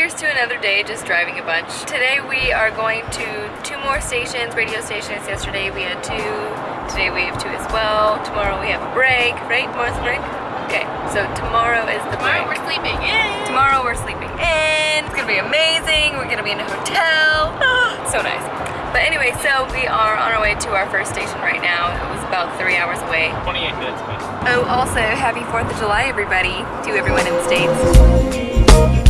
Here's to another day just driving a bunch. Today we are going to two more stations, radio stations. Yesterday we had two, today we have two as well. Tomorrow we have a break, right? Tomorrow's a break? Okay, so tomorrow is the Tomorrow break. we're sleeping in. Tomorrow we're sleeping in. It's gonna be amazing. We're gonna be in a hotel. so nice. But anyway, so we are on our way to our first station right now. It was about three hours away. 28 minutes, but Oh, also, happy 4th of July, everybody, to everyone in the States.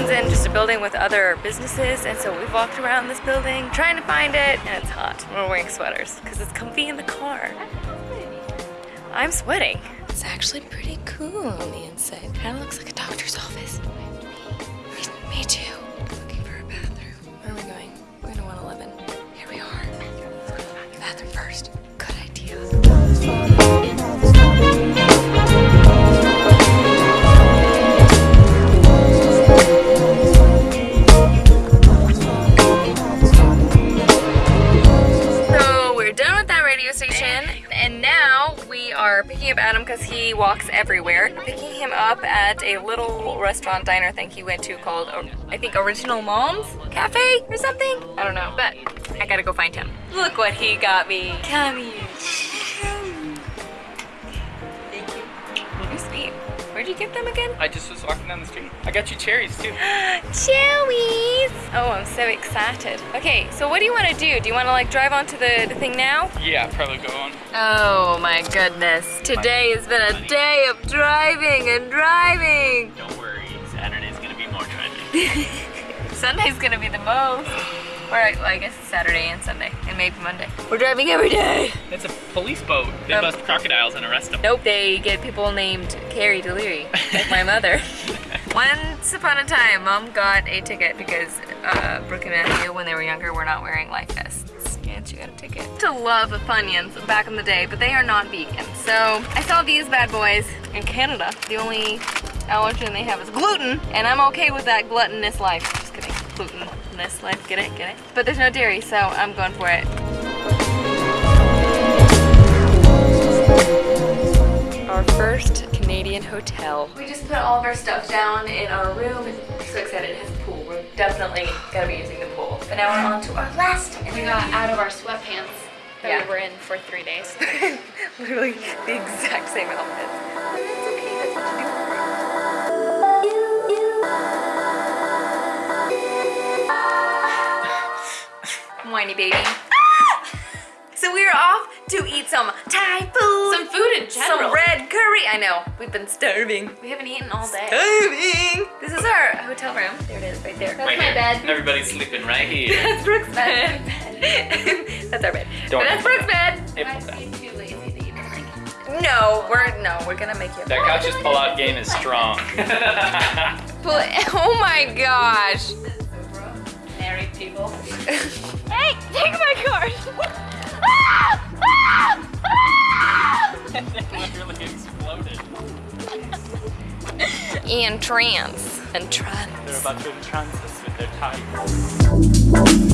One's in just a building with other businesses, and so we've walked around this building trying to find it, and it's hot. We're wearing sweaters because it's comfy in the car. I'm sweating. It's actually pretty cool on the inside. Kind of looks like a doctor's office. Me, me too. Radio station, and now we are picking up Adam because he walks everywhere. Picking him up at a little restaurant diner thing he went to called, uh, I think, Original Mom's Cafe or something. I don't know, but I gotta go find him. Look what he got me. Come here. Thank you. You're sweet. Where'd you get them again? I just was walking down the street. I got you cherries too. Chewies! I'm so excited. Okay, so what do you want to do? Do you want to like drive onto the, the thing now? Yeah, probably go on. Oh my goodness. Today has been a day of driving and driving. Don't worry, Saturday's gonna be more driving. Sunday's gonna be the most. Or I, well, I guess it's Saturday and Sunday and maybe Monday. We're driving every day. It's a police boat. They Um, bust crocodiles and arrest them. Nope, they get people named Carrie Deliri, like my mother. Once upon a time, mom got a ticket because uh, Brooke and Matthew, when they were younger, were not wearing life vests. And she got a ticket. To love Funyuns back in the day, but they are not vegan. So I saw these bad boys in Canada. The only allergen they have is gluten, and I'm okay with that gluttonous life. Just kidding, glutenless life. Get it? Get it? But there's no dairy, so I'm going for it. Hotel. We just put all of our stuff down in our room. So excited, it has a pool. We're definitely gonna be using the pool. But now we're on to our last. And we got out of our sweatpants that Yeah. we were in for three days. Literally the exact same outfits. But it's okay, that's what you do. Whiny baby. So we are off to eat some Thai food. Some food in general. Some red curry. I know. We've been starving. We haven't eaten all day. Starving. This is our hotel room. There it is, right there. That's my bed. Everybody's sleeping right here. That's Brooke's bed. that's our bed. Don't but that's Brooke's bed. It- too lazy to eat anything. No, we're no, we're gonna make you. that couch's pull-out game is strong. Oh my gosh. Married people. Hey, take my card. Literally exploded. Ian Trance. Entrance. They're about to entrance us with their tigers.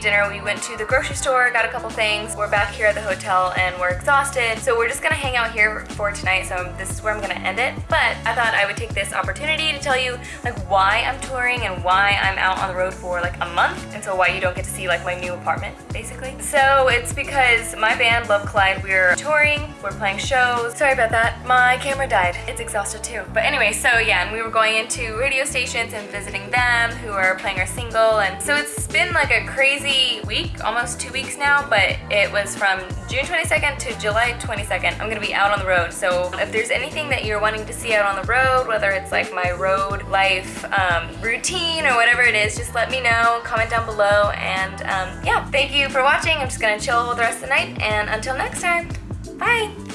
Ate dinner, we went to the grocery store, got a couple things. We're back here at the hotel and we're exhausted. So we're just gonna hang out here for tonight. So this is where I'm gonna end it. But I thought I would take this opportunity to tell you like why I'm touring and why I'm out on the road for like a month. And so why you don't get to see like my new apartment, basically. So it's because my band, Love Collide, we're touring, we're playing shows. Sorry about that. My camera died. It's exhausted too. But anyway, so yeah, and we were going into radio stations and visiting them who are playing our single. And so it's been like a crazy week, almost two weeks now, but it was from June 22nd to July 22nd. I'm gonna be out on the road. So if there's anything that you're wanting to see out on the road, whether it's like my road life um, routine or whatever it is, just let me know, comment down below. And um, yeah, thank you for watching. I'm just gonna chill the rest of the night. And until next time, bye.